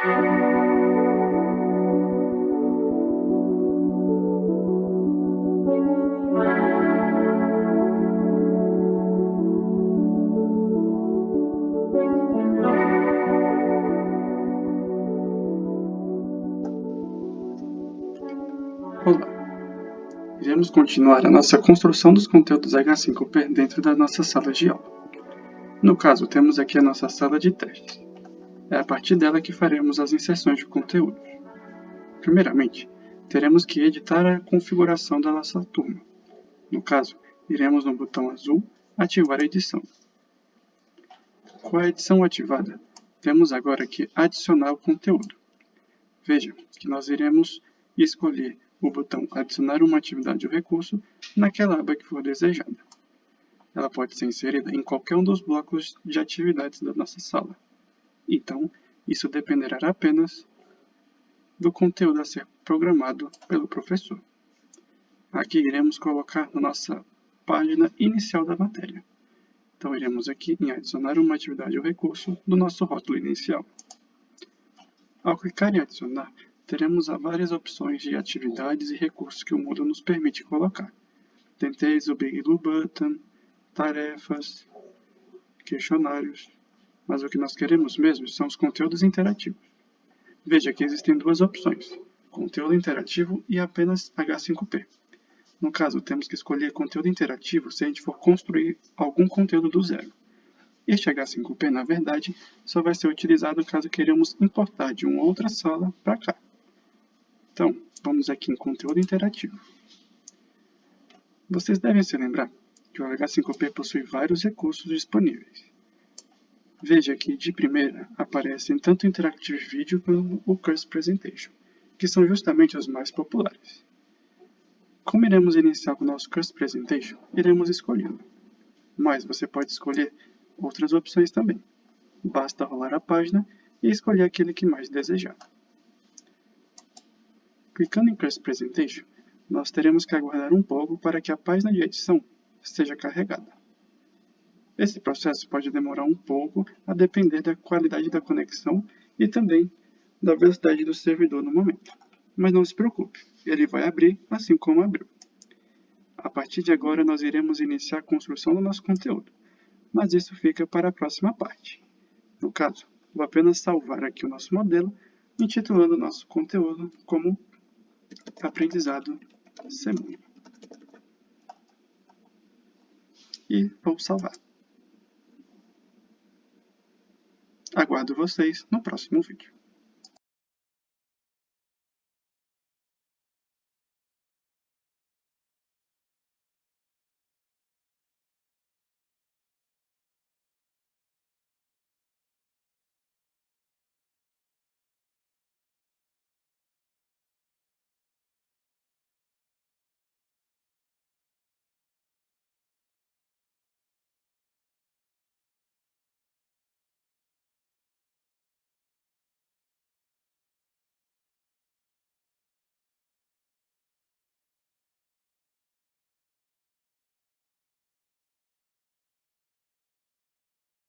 Iremos continuar a nossa construção dos conteúdos H5P dentro da nossa sala de aula. No caso, temos aqui a nossa sala de testes. É a partir dela que faremos as inserções de conteúdos. Primeiramente, teremos que editar a configuração da nossa turma. No caso, iremos no botão azul ativar a edição. Com a edição ativada, temos agora que adicionar o conteúdo. Veja que nós iremos escolher o botão Adicionar uma atividade ou recurso naquela aba que for desejada. Ela pode ser inserida em qualquer um dos blocos de atividades da nossa sala. Então, isso dependerá apenas do conteúdo a ser programado pelo professor. Aqui iremos colocar na nossa página inicial da matéria. Então, iremos aqui em adicionar uma atividade ou recurso do nosso rótulo inicial. Ao clicar em adicionar, teremos várias opções de atividades e recursos que o Moodle nos permite colocar. Dentre o Big Blue Button, tarefas, questionários, mas o que nós queremos mesmo são os conteúdos interativos. Veja que existem duas opções, conteúdo interativo e apenas H5P. No caso, temos que escolher conteúdo interativo se a gente for construir algum conteúdo do zero. Este H5P, na verdade, só vai ser utilizado caso queiramos importar de uma outra sala para cá. Então, vamos aqui em conteúdo interativo. Vocês devem se lembrar que o H5P possui vários recursos disponíveis. Veja que, de primeira, aparecem tanto o Interactive Video como o Curse Presentation, que são justamente os mais populares. Como iremos iniciar com o nosso Curse Presentation, iremos escolhê-lo. Mas você pode escolher outras opções também. Basta rolar a página e escolher aquele que mais desejar. Clicando em Curse Presentation, nós teremos que aguardar um pouco para que a página de edição seja carregada. Esse processo pode demorar um pouco a depender da qualidade da conexão e também da velocidade do servidor no momento. Mas não se preocupe, ele vai abrir assim como abriu. A partir de agora, nós iremos iniciar a construção do nosso conteúdo, mas isso fica para a próxima parte. No caso, vou apenas salvar aqui o nosso modelo, intitulando nosso conteúdo como aprendizado semana. E vou salvar. Aguardo vocês no próximo vídeo.